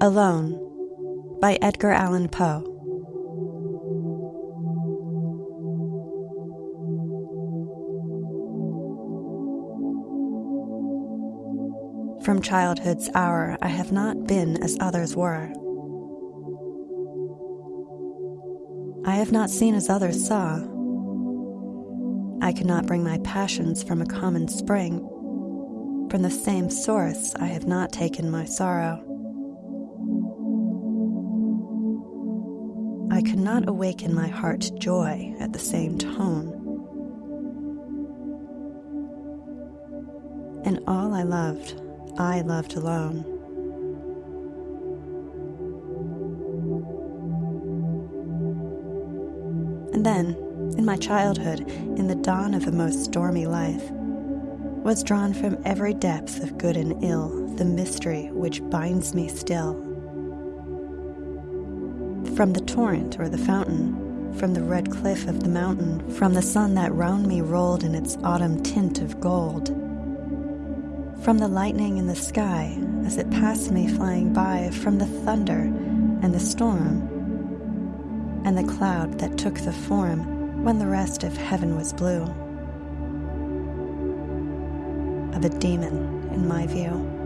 Alone by Edgar Allan Poe. From childhood's hour, I have not been as others were. I have not seen as others saw. I could not bring my passions from a common spring. From the same source, I have not taken my sorrow. I could not awaken my heart joy at the same tone. And all I loved, I loved alone. And then, in my childhood, in the dawn of a most stormy life, was drawn from every depth of good and ill the mystery which binds me still. From the torrent or the fountain, from the red cliff of the mountain, from the sun that round me rolled in its autumn tint of gold, from the lightning in the sky as it passed me flying by, from the thunder and the storm, and the cloud that took the form when the rest of heaven was blue of a demon, in my view.